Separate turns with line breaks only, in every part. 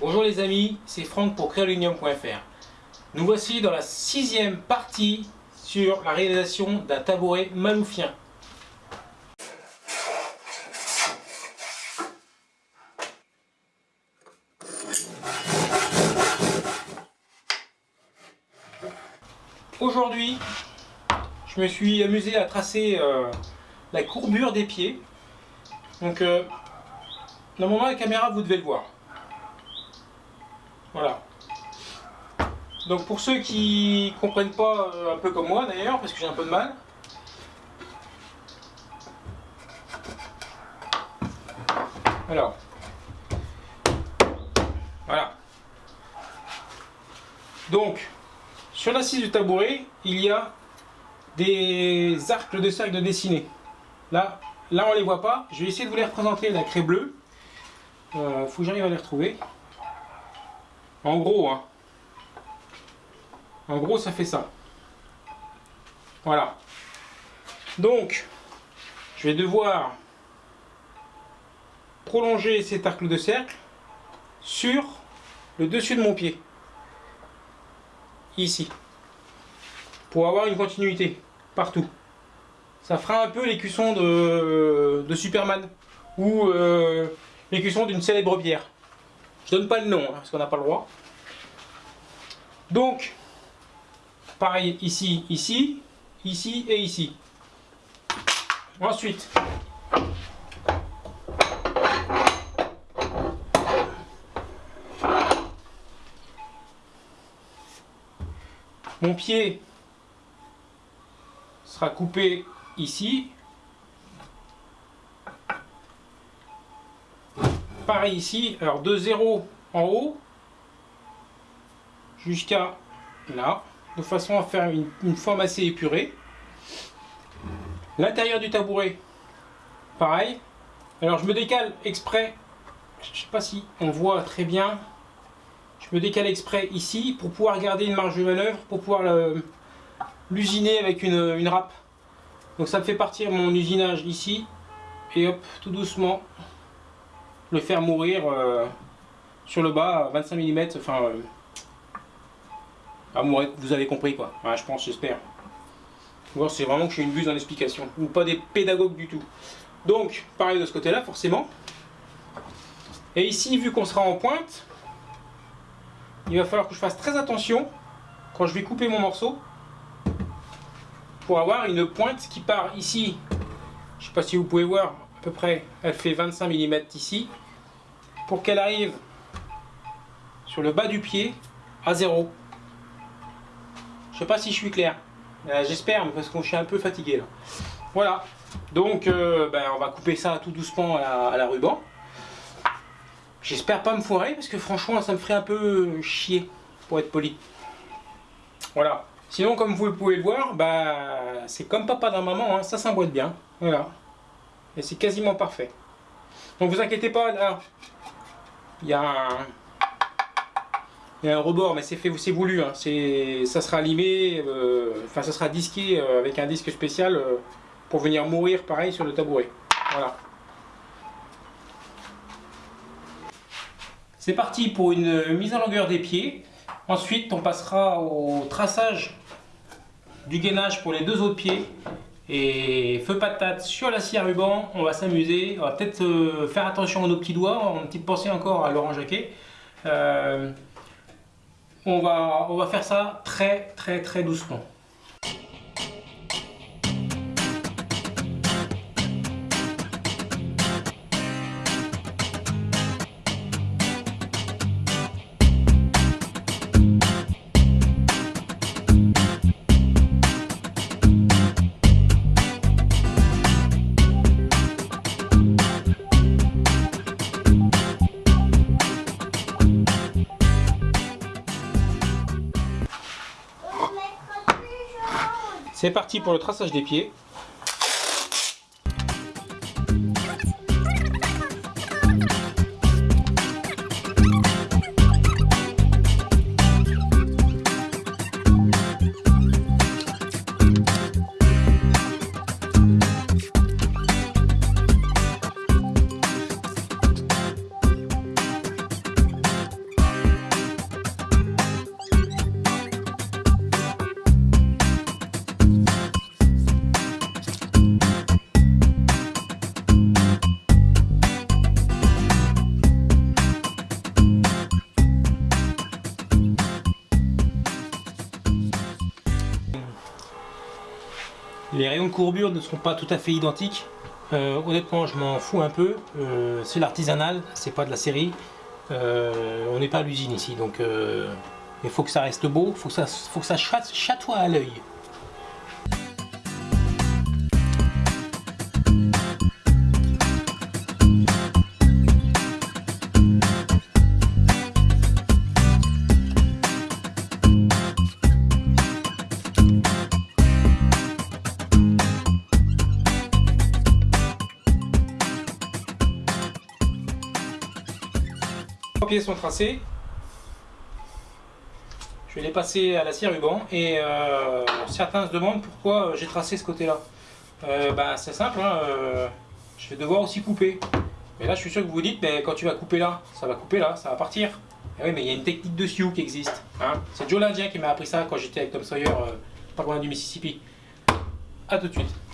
Bonjour les amis, c'est Franck pour créaluminium.fr. Nous voici dans la sixième partie sur la réalisation d'un tabouret maloufien. Aujourd'hui, je me suis amusé à tracer euh, la courbure des pieds. Donc, euh, normalement, la caméra, vous devez le voir. Voilà. Donc pour ceux qui comprennent pas, euh, un peu comme moi d'ailleurs, parce que j'ai un peu de mal, alors, voilà. Donc, sur l'assise du tabouret, il y a des arcs de cercle dessinés. Là, là on les voit pas. Je vais essayer de vous les représenter la craie bleue. Euh, faut que j'arrive à les retrouver. En gros, hein. En gros, ça fait ça. Voilà. Donc, je vais devoir prolonger cet arc de cercle sur le dessus de mon pied. Ici. Pour avoir une continuité partout. Ça fera un peu l'écusson de, de Superman ou euh, l'écusson d'une célèbre bière. Je donne pas le nom, hein, parce qu'on n'a pas le droit. Donc, pareil ici, ici, ici et ici. Ensuite, mon pied sera coupé ici pareil ici, alors de 0 en haut jusqu'à là, de façon à faire une, forme assez épurée. L'intérieur du tabouret, pareil. Alors je me décale exprès, je sais pas si on voit très bien, je me décale exprès ici pour pouvoir garder une marge de manœuvre, pour pouvoir l'usiner avec une, une râpe. Donc ça me fait partir mon usinage ici, et hop, tout doucement, le faire mourir euh, sur le bas 25 mm, enfin, euh, vous avez compris quoi, je pense, j'espère. C'est vraiment que je suis une buse dans l'explication, ou pas des pédagogues du tout. Donc, pareil de ce côté-là, forcément. Et ici, vu qu'on sera en pointe, il va falloir que je fasse très attention quand je vais couper mon morceau pour avoir une pointe qui part ici. Je sais pas si vous pouvez voir, à près, elle fait 25 mm ici, pour qu'elle arrive sur le bas du pied à zéro. Je sais pas si je suis clair. Euh, j'espère, parce que je suis un peu fatigué là. Voilà. Donc, euh, ben, on va couper ça tout doucement à la, ruban. J'espère pas me foirer, parce que franchement, ça me ferait un peu chier, pour être poli. Voilà. Sinon, comme vous pouvez le voir, bah, c'est comme papa d'un maman, hein, ça s'emboîte bien. Voilà. Et c'est quasiment parfait. Donc vous inquiétez pas, là, il y a un, il y a un rebord, mais c'est fait, c'est voulu. Hein. ça sera limé, euh, enfin ça sera disqué euh, avec un disque spécial euh, pour venir mourir pareil sur le tabouret. Voilà. C'est parti pour une mise en longueur des pieds. Ensuite, on passera au traçage du gainage pour les deux autres pieds. Et feu patate sur la scie à ruban, on va s'amuser. On va peut-être euh, faire attention à nos petits doigts. On a une petite pensée encore à Laurent Jacquet. Euh, on, va, on va faire ça très très très doucement. C'est parti pour le traçage des pieds. Les rayons de courbure ne seront pas tout à fait identiques. Euh, honnêtement, je m'en fous un peu. Euh, c'est l'artisanal, c'est pas de la série. Euh, on n'est pas à l'usine ici, donc il faut que ça reste beau, faut faut que ça chatoie à l'œil. Pieds sont tracés. Je vais les passer à la scie ruban et euh, certains se demandent pourquoi j'ai tracé ce côté-là. Euh, bah, c'est simple, hein, euh, je vais devoir aussi couper. Mais là, je suis sûr que vous vous dites, mais quand tu vas couper là, ça va couper là, ça va partir. Et oui, mais il y a une technique de sioux qui existe. Hein. C'est Joe l'Indien qui m'a appris ça quand j'étais avec Tom Sawyer, pas loin du Mississippi. A tout de suite.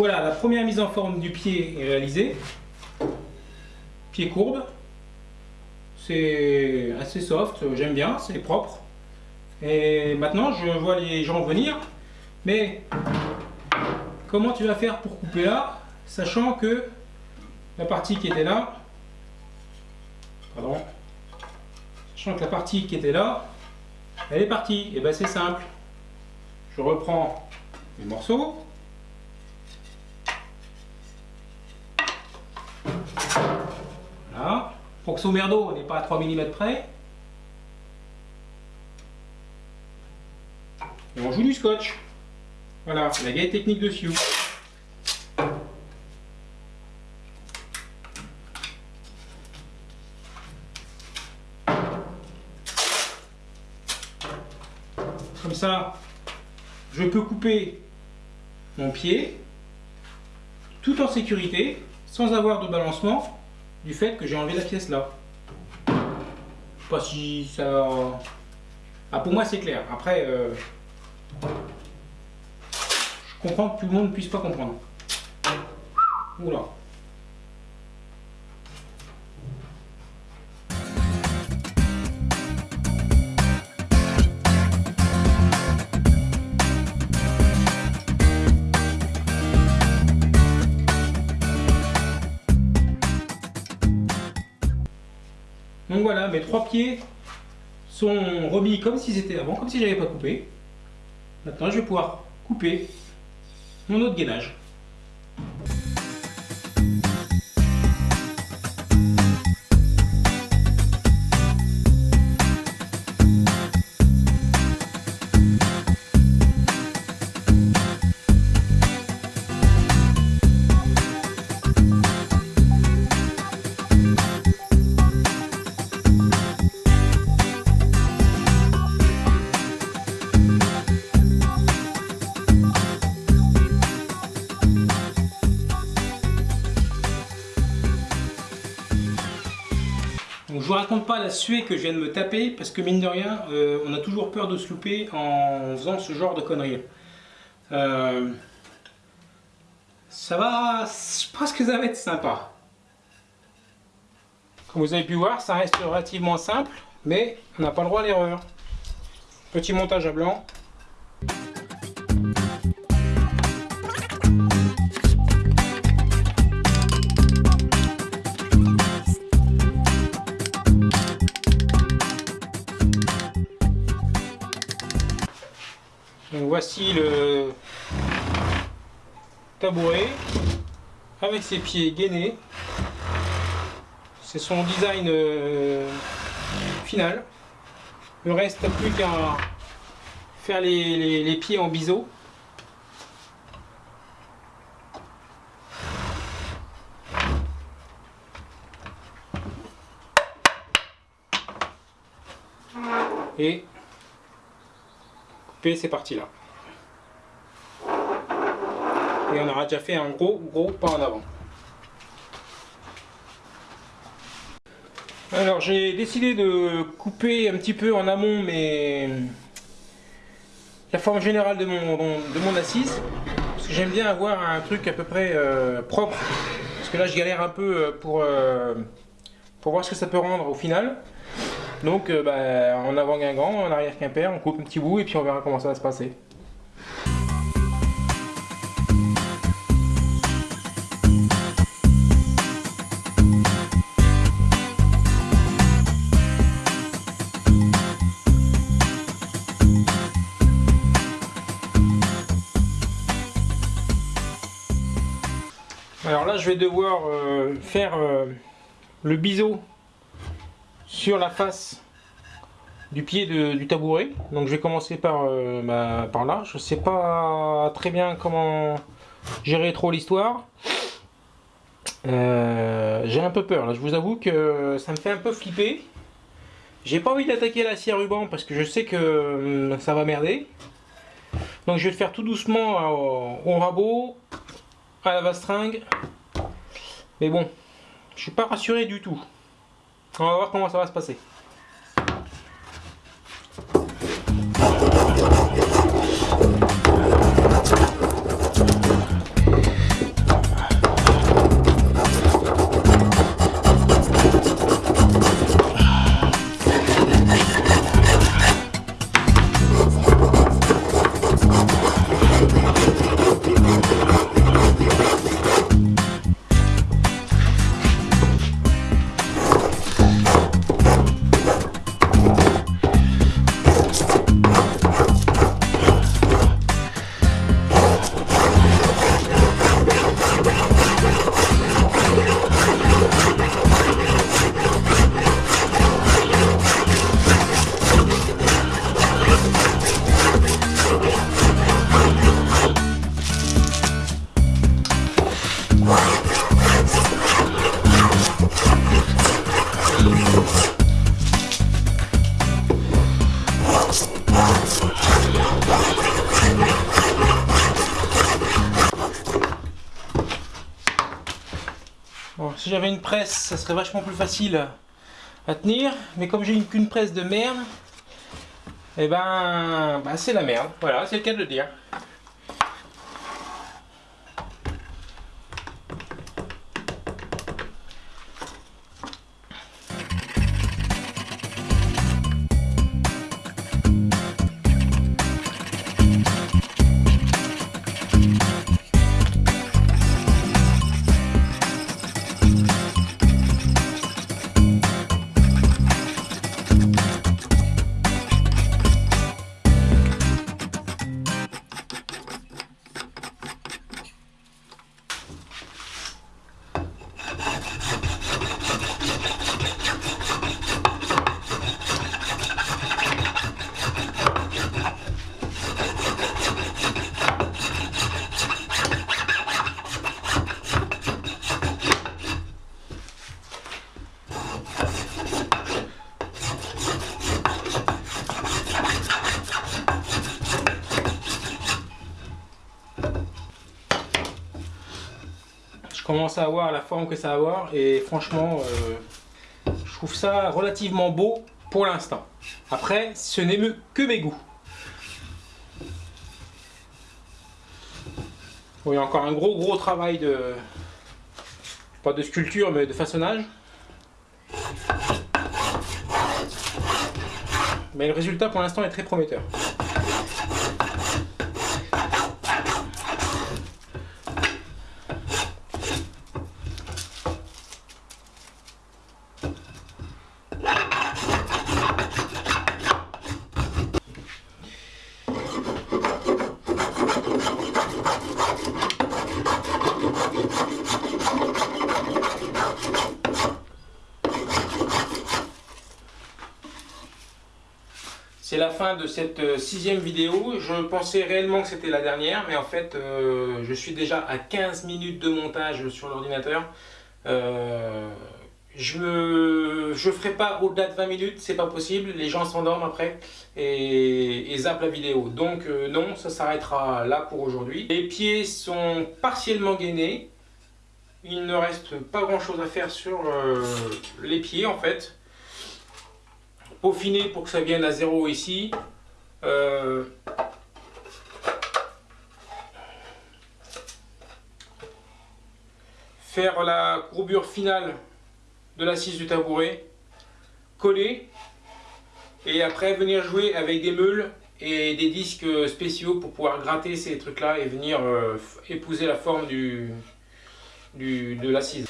Voilà, la première mise en forme du pied est réalisée. Pied courbe. C'est assez soft, j'aime bien, c'est propre. Et maintenant, je vois les gens venir. Mais comment tu vas faire pour couper là, sachant que la partie qui était là, pardon, sachant que la partie qui était là, elle est partie. Et bien c'est simple. Je reprends les morceaux, Que merdo n'est pas à 3 mm près. Et on joue du scotch. Voilà, la vieille technique de Sioux. Comme ça, je peux couper mon pied tout en sécurité, sans avoir de balancement du fait que j'ai enlevé la pièce là. Pas si ça... Ah, pour moi c'est clair. Après, euh, je comprends que tout le monde ne puisse pas comprendre. Oula. Donc voilà, mes trois pieds sont remis comme s'ils étaient avant, comme si j'avais pas coupé. Maintenant, je vais pouvoir couper mon autre gainage. Vous raconte pas la suée que je viens de me taper parce que mine de rien, euh, on a toujours peur de se louper en faisant ce genre de conneries. Euh, ça va, je pense que ça va être sympa. Comme vous avez pu voir, ça reste relativement simple, mais on n'a pas le droit à l'erreur. Petit montage à blanc. voici le tabouret avec ses pieds gainés. C'est son design euh, final. Le reste, plus qu'à faire les, les, pieds en biseau. Et couper ces parties-là. Et on aura déjà fait un gros gros pas en avant. Alors j'ai décidé de couper un petit peu en amont mais la forme générale de mon, de mon assise. Parce que j'aime bien avoir un truc à peu près euh, propre. Parce que là je galère un peu euh, pour, euh, pour voir ce que ça peut rendre au final. Donc bah, en avant Guingamp, en arrière Quimper, on coupe un petit bout et puis on verra comment ça va se passer Alors là, je vais devoir euh, faire euh, le biseau sur la face du pied du tabouret. Donc je vais commencer par, euh, par là. Je ne sais pas très bien comment gérer trop l'histoire. J'ai un peu peur. Je vous avoue que ça me fait un peu flipper. J'ai pas envie d'attaquer la scie ruban parce que je sais que ça va merder. Donc je vais le faire tout doucement au rabot à la vastringue. Mais bon, je suis pas rassuré du tout. On va voir comment ça va se passer. J'avais une presse, ça serait vachement plus facile à tenir. Mais comme j'ai qu'une presse de merde, et eh ben, ben c'est la merde. Voilà, c'est le cas de le dire. À avoir la forme que ça va avoir et franchement euh, je trouve ça relativement beau pour l'instant. Après ce n'est que mes goûts. il y a encore un gros gros travail de pas de sculpture mais de façonnage. Mais le résultat pour l'instant est très prometteur. Fin de cette euh, sixième vidéo. Je pensais réellement que c'était la dernière, mais en fait, euh, je suis déjà à 15 minutes de montage sur l'ordinateur. Euh, je ne ferai pas au-delà de 20 minutes, c'est pas possible, les gens s'endorment après et, et, zappent la vidéo. Donc non, ça s'arrêtera là pour aujourd'hui. Les pieds sont partiellement gainés, il ne reste pas grand chose à faire sur les pieds en fait. Peaufiner pour que ça vienne à zéro ici. Euh, faire la courbure finale de l'assise du tabouret, coller et après venir jouer avec des meules et des disques spéciaux pour pouvoir gratter ces trucs là et venir euh, épouser la forme du, de l'assise.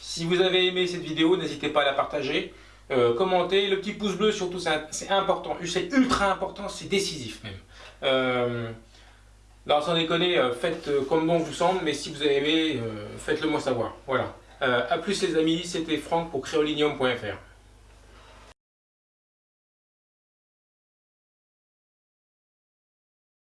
Si vous avez aimé cette vidéo, n'hésitez pas à la partager, euh, commenter, le petit pouce bleu surtout c'est important, c'est ultra important, c'est décisif même. Euh, sans déconner, faites comme bon vous semble, mais si vous avez aimé, faites-le moi savoir. Voilà. Euh, a plus les amis, c'était Franck pour créolinium.fr.